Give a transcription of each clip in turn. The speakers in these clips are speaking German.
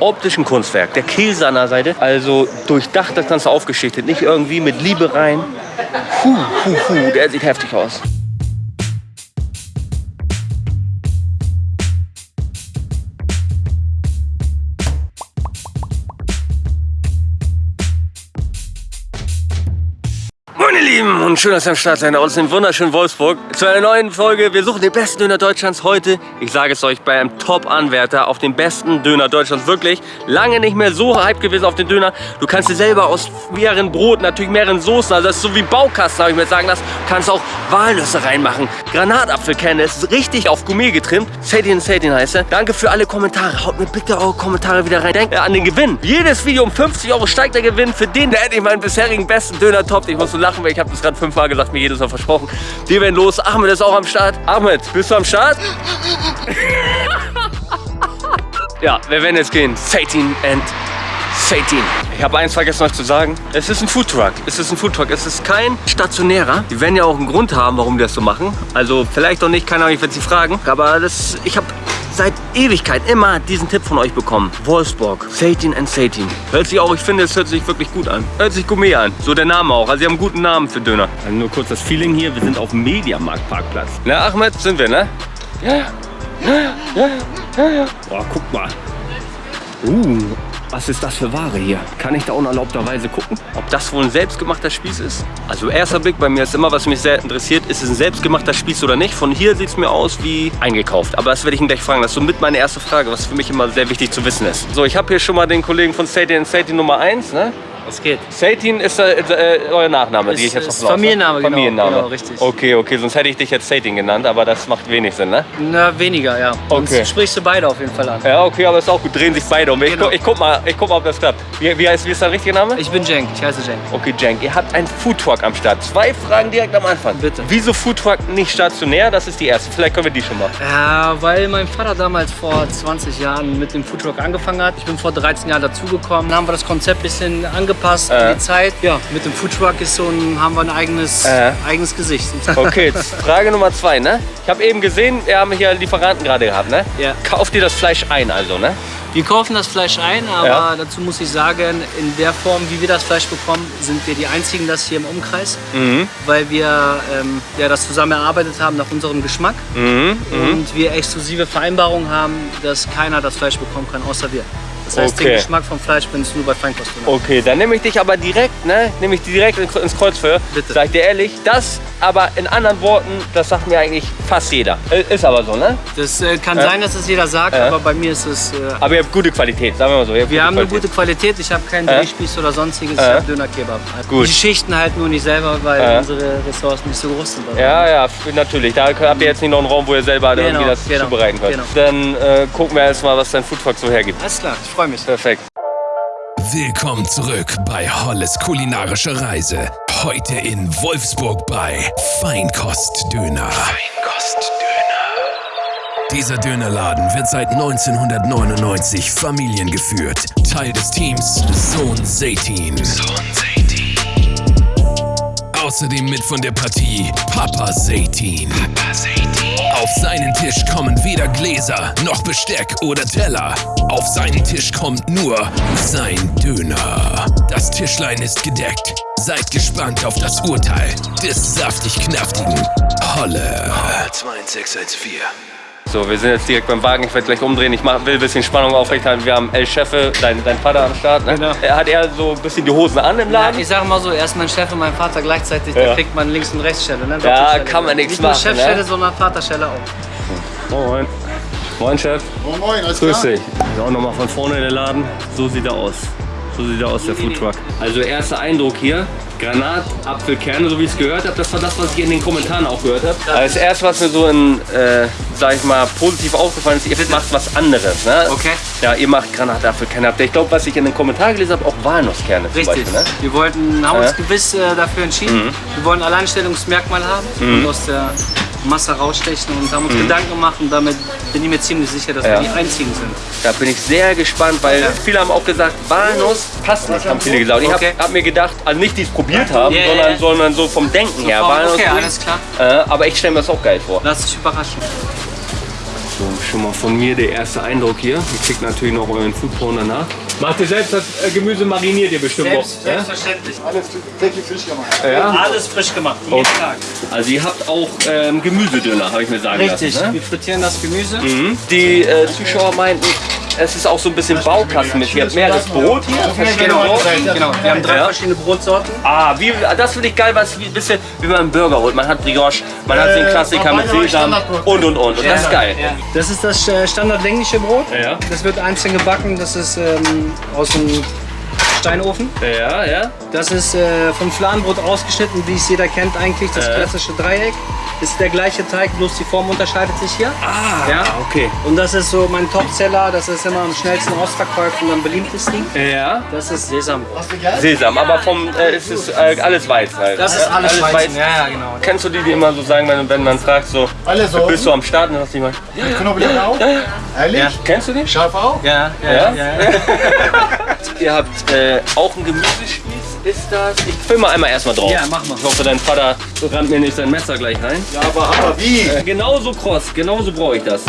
Optischen Kunstwerk. Der Käse an der Seite. Also durchdacht das Ganze aufgeschichtet. Nicht irgendwie mit Liebe rein. Puh, puh, puh. Der sieht heftig aus. Lieben und schön, dass ihr am Start seid aus dem wunderschönen Wolfsburg zu einer neuen Folge. Wir suchen den besten Döner Deutschlands heute. Ich sage es euch, bei einem Top-Anwärter auf den besten Döner Deutschlands. Wirklich lange nicht mehr so hype gewesen auf den Döner. Du kannst dir selber aus mehreren Broten, natürlich mehreren Soßen, also das ist so wie Baukasten, habe ich mir sagen lassen. Kannst auch Walnüsse reinmachen. Granatapfelkerne, ist richtig auf Gourmet getrimmt. Satin Satin heißt er. Danke für alle Kommentare. Haut mir bitte eure Kommentare wieder rein. Denkt an den Gewinn. Jedes Video um 50 Euro steigt der Gewinn. Für den, der endlich meinen bisherigen besten Döner toppt. Ich muss so lachen, weil ich habe das gerade fünfmal gesagt, mir jedes Mal versprochen. Wir werden los. Ahmed ist auch am Start. Ahmed, bist du am Start? ja, wir werden jetzt gehen. Satin and Satin. Ich habe eins vergessen euch zu sagen. Es ist ein Foodtruck. Es ist ein Foodtruck. Es ist kein stationärer. Die werden ja auch einen Grund haben, warum die das so machen. Also vielleicht auch nicht, keine Ahnung, ich werde sie fragen. Aber das, ich habe seit Ewigkeit immer diesen Tipp von euch bekommen. Wolfsburg, Satin and Satin. Hört sich auch, ich finde, es hört sich wirklich gut an. Hört sich Gourmet an. So der Name auch. Also sie haben einen guten Namen für Döner. Also nur kurz das Feeling hier. Wir sind auf dem Mediamarkt-Parkplatz. Na, Ahmed, sind wir, ne? Ja, ja. Ja, ja, ja, ja, ja. Boah, guck mal. Uh, was ist das für Ware hier? Kann ich da unerlaubterweise gucken, ob das wohl ein selbstgemachter Spieß ist? Also erster Blick bei mir ist immer, was mich sehr interessiert, ist es ein selbstgemachter Spieß oder nicht? Von hier sieht es mir aus wie eingekauft. Aber das werde ich ihn gleich fragen. Das ist somit meine erste Frage, was für mich immer sehr wichtig zu wissen ist. So, ich habe hier schon mal den Kollegen von Satin Satin Nummer 1, ne? Was geht? Satin ist äh, äh, euer Nachname, Ist- die ich jetzt ist noch Familienname, genau. Familienname. Genau, richtig. Okay, okay, sonst hätte ich dich jetzt Satin genannt, aber das macht wenig Sinn, ne? Na, weniger, ja. Okay. Sonst sprichst du beide auf jeden Fall an. Ja, okay, aber ist auch gut, drehen sich beide um. Ich, Genau. guck, ich, guck mal, ich guck mal, ob das klappt. Wie, wie, heißt, wie ist dein richtiger Name? Ich bin Cenk, ich heiße Cenk. Okay, Cenk, ihr habt einen Foodtruck am Start. Zwei Fragen direkt am Anfang. Bitte. Wieso Foodtruck nicht stationär? Das ist die erste. Vielleicht können wir die schon machen. Ja, weil mein Vater damals vor 20 Jahren mit dem Foodtruck angefangen hat. Ich bin vor 13 Jahren dazugekommen. Dann haben wir das Konzept ein bisschen angepasst Äh. an die Zeit. Ja, mit dem Foodtruck ist so ein, haben wir ein eigenes, Äh. eigenes Gesicht. Okay, Frage Nummer zwei, ne? Ich habe eben gesehen, wir haben hier Lieferanten gerade gehabt, ne? Ja. Kauft ihr das Fleisch ein also, ne? Wir kaufen das Fleisch ein, aber Ja. dazu muss ich sagen, in der Form, wie wir das Fleisch bekommen, sind wir die einzigen das hier im Umkreis, Mhm. weil wir ähm, ja, das zusammen erarbeitet haben nach unserem Geschmack Mhm. und wir exklusive Vereinbarungen haben, dass keiner das Fleisch bekommen kann, außer wir. Das heißt, Okay. den Geschmack vom Fleisch findest du nur bei Feinkost. Okay, dann nehme ich dich aber direkt, ne? Nehme ich direkt ins Kreuzfeuer. Bitte. Sag ich dir ehrlich, das aber in anderen Worten, das sagt mir eigentlich fast jeder. Äh, Ist aber so, ne? Das äh, kann Ja. sein, dass es jeder sagt, Ja. aber bei mir ist es... Äh, Aber ihr habt gute Qualität, sagen wir mal so. Wir haben eine Qualität. gute Qualität, ich habe keinen Ja. Drehspieß oder sonstiges, ich habe Döner-Kebab. Gut. Die Schichten halt nur nicht selber, weil unsere Ressourcen nicht so groß sind. Ja, ja, natürlich. Da habt ihr jetzt nicht noch einen Raum, wo ihr selber Genau, irgendwie das genau, zubereiten könnt. genau. Dann äh, gucken wir erstmal, was dein Foodtruck so hergibt. Alles klar, ich freue mich. Perfekt. Willkommen zurück bei Holles kulinarische Reise. Heute in Wolfsburg bei Feinkost Döner. Feinkost Döner. Dieser Dönerladen wird seit 1999 familiengeführt. Teil des Teams Sohn Seitin. Sohn. Außerdem mit von der Partie Papa Seitin. Papa Seitin. Auf seinen Tisch kommen weder Gläser noch Besteck oder Teller. Auf seinen Tisch kommt nur sein Döner. Das Tischlein ist gedeckt. Seid gespannt auf das Urteil des saftig-knaftigen Holle. 2614. So, wir sind jetzt direkt beim Wagen. Ich werde gleich umdrehen. Ich mach, will ein bisschen Spannung aufrechterhalten. Wir haben El Chefe, dein, dein Vater am Start. Ne? Genau. Er hat er so ein bisschen die Hosen an im Ja, Laden? ich sage mal so, er ist mein Chef und mein Vater gleichzeitig, Ja. da kriegt man Links- und Rechtsstelle. Ne? Ja, kann man nichts Nicht nur machen, Chefstelle, ne? sondern Vaterstelle auch. Moin. Moin, Chef. Moin, moin, alles Grüß klar? dich. Ja, auch nochmal von vorne der Laden. So sieht er aus. So sieht er aus, der Foodtruck. Also erster Eindruck hier. Granat, Apfelkerne, so wie ich es gehört habe. Das war das, was ich in den Kommentaren auch gehört habe. Also das erste, was mir so in, äh, sag ich mal, positiv aufgefallen ist, ihr macht was anderes. Ne? Okay. Ja, ihr macht Granatapfelkerne. Ich glaube, was ich in den Kommentaren gelesen habe, auch Walnusskerne zum Richtig. Beispiel. Ne? Wir wollten, haben Ja. uns gewiss äh, dafür entschieden. Wir wollen ein Alleinstellungsmerkmal haben und aus der Masse rausstechen und haben uns Gedanken gemacht und damit bin ich mir ziemlich sicher, dass Ja. wir die einzigen sind. Da bin ich sehr gespannt, weil Ja. viele haben auch gesagt, Walnuss passt nicht, haben viele gesagt. Und ich Okay. habe hab mir gedacht, also nicht die es probiert haben, ja, sondern, ja. sondern so vom Denken her. Vom- Walnuss okay, alles klar. Äh, aber ich stelle mir das auch geil vor. Lass dich überraschen. So schon mal von mir der erste Eindruck hier. Ihr kriegt natürlich noch euren Foodporn danach. Macht ihr selbst das äh, Gemüse, mariniert ihr bestimmt Selbst, auch. Ja? selbstverständlich. Alles täglich frisch gemacht. Ja? Alles frisch gemacht, jeden Okay. Tag. Also ihr habt auch ähm, Gemüsedöner, habe ich mir sagen Richtig, lassen. Ne? wir frittieren das Gemüse. Mhm. Die äh, Zuschauer meinten, es ist auch so ein bisschen Baukastenmäßig. Ihr habt mehreres Brot hier, verschiedene Genau, Brot. genau. Wir haben drei Ja. verschiedene Brotsorten. Ah, wie, das finde ich geil, was wie, ein bisschen wie man einen Burger holt. Man hat Brioche, man hat den Äh, Klassiker mit Sesam und und und. Und das ist geil. Ja. Das ist das äh, standardlängliche Brot. Ja. Das wird einzeln gebacken. Das ist ähm, aus dem Steinofen. Ja, ja. Das ist äh, vom Fladenbrot ausgeschnitten, wie es jeder kennt eigentlich, das Äh. klassische Dreieck. Ist der gleiche Teig, bloß die Form unterscheidet sich hier. Ah, Ja. okay. Und das ist so mein Topseller, das ist immer am schnellsten ausverkauft und am beliebtesten. Ja. Das ist Sesambrot. Hast du gern? Sesam, aber vom, äh, es ist äh, alles Weizen halt. Das ist alles, Weizen. Ja, ja, genau. Kennst du die, die immer so sagen, wenn, wenn man fragt, so, bist du am Start? Und dann sagst du immer, Knoblauch auch? Ehrlich? Ja. kennst du die? Scharf auch? Ja, ja, Ja? ja. ja, Ihr habt äh, auch einen Gemüsespieß, ist das? Ich film mal einmal erstmal drauf. Ja, mach mal. Ich hoffe, dein Vater rammt mir nicht sein Messer gleich rein. Ja, aber, aber wie? Äh, genauso kross, genauso brauche ich das.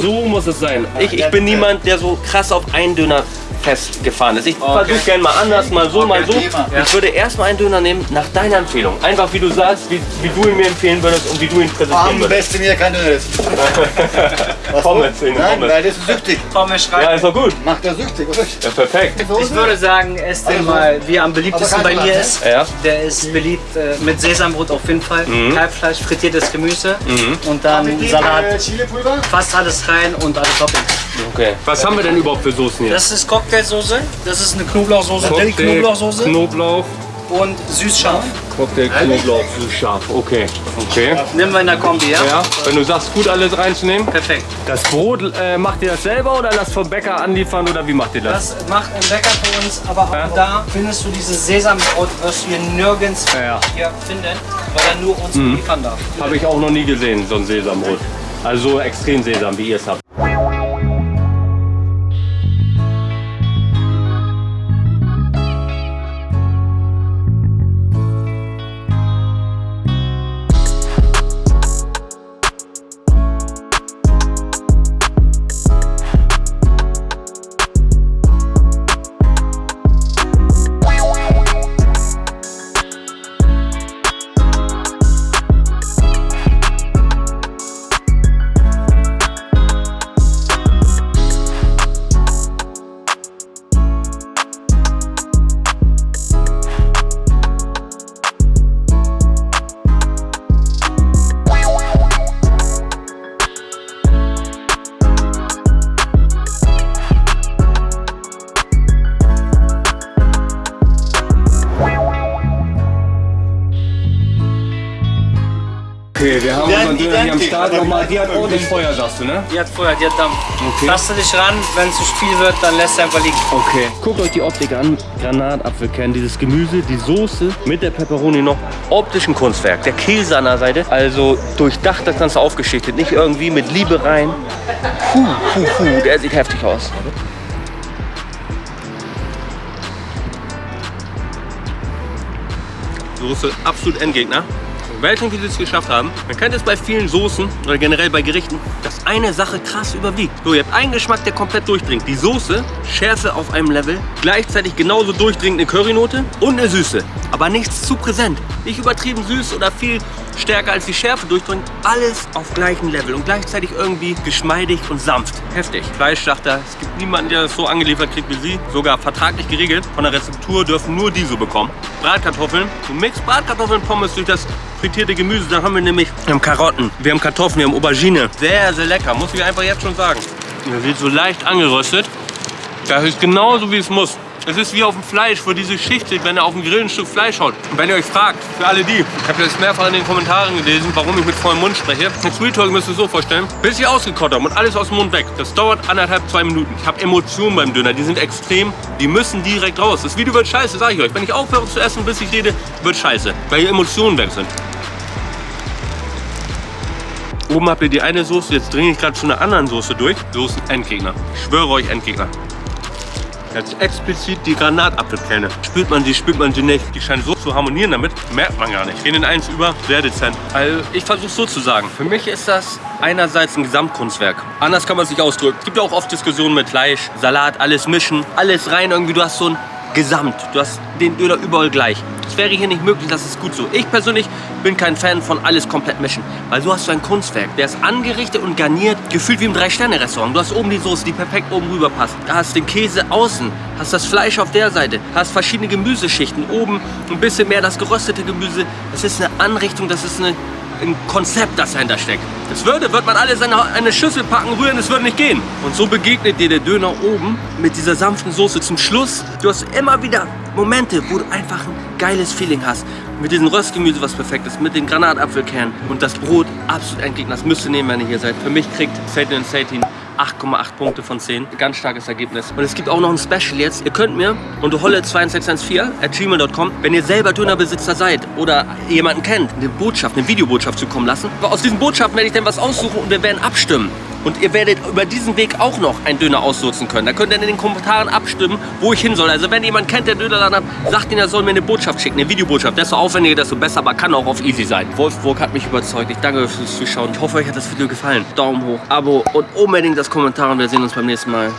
So muss es sein. Ich, ich bin niemand, der so krass auf einen Döner festgefahren ist. Ich versuche gerne mal anders, mal so, mal so. Thema. Ich würde erstmal einen Döner nehmen nach deiner Empfehlung. Einfach wie du sagst, wie, wie du ihn mir empfehlen würdest und wie du ihn präsentieren Am würdest. besten mir kein Döner essen. Was Pommes den Nein, Pommes. weil das ist süchtig. Pommes Ja, schreibt. ist doch gut. Macht er süchtig, oder? Ja, perfekt. Ich würde sagen, esst den mal, wie er am beliebtesten bei mir ist. Ja. Der ist beliebt äh, mit Sesambrot auf jeden Fall. Kalbfleisch, frittiertes Gemüse und dann Salat. äh, Chilipulver? Fast alles rein und alle Toppings. Okay. Was haben wir denn überhaupt für Soßen hier? Das ist Cocktailsoße, das ist eine Knoblauchsoße, Dill-Knoblauchsoße Knoblauch, und süß-scharf. Cocktail, Knoblauch, süß scharf. Okay. Okay. Nehmen wir in der Kombi, ja? Ja, wenn du sagst, gut alles reinzunehmen. Perfekt. Das Brot, äh, macht ihr das selber oder lasst vom Bäcker anliefern oder wie macht ihr das? Das macht ein Bäcker für uns, aber auch Ja. da findest du dieses Sesambrot, du hier nirgends Ja. hier finden, weil er nur uns liefern darf. Habe ich auch noch nie gesehen, so ein Sesambrot. Also so extrem Sesam, wie ihr es habt. Okay, wir haben unseren Döner hier am Start nochmal. Die hat ordentlich Feuer, sagst du, ne? Die hat Feuer, die hat Dampf. Okay. Taste dich ran, wenn es zu viel wird, dann lässt du einfach liegen. Okay. Guckt euch die Optik an. Granatapfelkern, dieses Gemüse, die Soße mit der Pepperoni noch. Optischen Kunstwerk. Der Käse an der Seite. Also durchdacht das Ganze aufgeschichtet. Nicht irgendwie mit Liebe rein. Puh, puh, puh. Der sieht heftig aus. Soße absolut Endgegner. Weiß nicht, sie es geschafft haben. Man kennt es bei vielen Soßen oder generell bei Gerichten, dass eine Sache krass überwiegt. So, ihr habt einen Geschmack, der komplett durchdringt. Die Soße, Schärfe auf einem Level, gleichzeitig genauso durchdringend eine Currynote und eine Süße. Aber nichts zu präsent. Nicht übertrieben süß oder viel stärker als die Schärfe durchdringt. Alles auf gleichem Level und gleichzeitig irgendwie geschmeidig und sanft. Heftig. Fleischschlachter, es gibt niemanden, der das so angeliefert kriegt wie sie. Sogar vertraglich geregelt. Von der Rezeptur dürfen nur die so bekommen. Bratkartoffeln. Du mixt Bratkartoffeln, Pommes durch das frittierte Gemüse. Dann haben wir nämlich wir haben Karotten, wir haben Kartoffeln, wir haben Aubergine. Sehr, sehr lecker, muss ich einfach jetzt schon sagen. Der wird so leicht angeröstet. Das ist genauso wie es muss. Es ist wie auf dem Fleisch, wo diese Schicht wenn ihr auf dem Grill ein Stück Fleisch haut. Und wenn ihr euch fragt, für alle die, ich habe jetzt mehrfach in den Kommentaren gelesen, warum ich mit vollem Mund spreche. Mit Sweet Talk müsst ihr es so vorstellen, bis ich ausgekocht habe und alles aus dem Mund weg. Das dauert anderthalb, zwei Minuten. Ich habe Emotionen beim Döner, die sind extrem, die müssen direkt raus. Das Video wird scheiße, sage ich euch. Wenn ich aufhöre zu essen, bis ich rede, wird scheiße, weil die Emotionen weg sind. Oben habt ihr die eine Soße, jetzt dringe ich gerade zu einer anderen Soße durch. Soßen Endgegner. Ich schwöre euch Endgegner. Jetzt explizit die Granatapfelkerne. Spürt man sie, spürt man sie nicht. Die scheinen so zu harmonieren damit, merkt man gar nicht. Gehen in eins über, sehr dezent. Also ich versuche so zu sagen. Für mich ist das einerseits ein Gesamtkunstwerk. Anders kann man es nicht ausdrücken. Es gibt ja auch oft Diskussionen mit Fleisch, Salat, alles mischen, alles rein irgendwie. Du hast so ein Gesamt. Du hast den Döner überall gleich. Das wäre hier nicht möglich, das ist gut so. Ich persönlich bin kein Fan von alles komplett mischen, weil du hast so ein Kunstwerk. Der ist angerichtet und garniert, gefühlt wie im Drei-Sterne-Restaurant. Du hast oben die Soße, die perfekt oben rüber passt. Da hast den Käse außen, hast das Fleisch auf der Seite, hast verschiedene Gemüseschichten. Oben ein bisschen mehr das geröstete Gemüse. Das ist eine Anrichtung, das ist eine ein Konzept, das dahinter steckt. Das würde, wird man alles in eine Schüssel packen, rühren, es würde nicht gehen. Und so begegnet dir der Döner oben mit dieser sanften Soße zum Schluss. Du hast immer wieder Momente, wo du einfach ein geiles Feeling hast. Mit diesem Röstgemüse, was perfekt ist, mit den Granatapfelkernen und das Brot absolut entgegen. Das müsst ihr nehmen, wenn ihr hier seid. Für mich kriegt Satan Satin 8,8 Punkte von 10. Ganz starkes Ergebnis. Und es gibt auch noch ein Special jetzt. Ihr könnt mir unter holle2614 at gmail.com, wenn ihr selber Dönerbesitzer seid oder jemanden kennt, eine Botschaft, eine Videobotschaft zukommen lassen. Aus diesen Botschaften werde ich dann was aussuchen und wir werden abstimmen. Und ihr werdet über diesen Weg auch noch einen Döner ausnutzen können. Da könnt ihr in den Kommentaren abstimmen, wo ich hin soll. Also wenn jemand kennt, der Dönerladen hat, sagt ihn, er soll mir eine Botschaft schicken, eine Videobotschaft. Desto aufwendiger, desto besser, aber kann auch auf easy sein. Wolfburg hat mich überzeugt. Ich danke fürs Zuschauen. Ich hoffe, euch hat das Video gefallen. Daumen hoch, Abo und unbedingt das Kommentar und wir sehen uns beim nächsten Mal.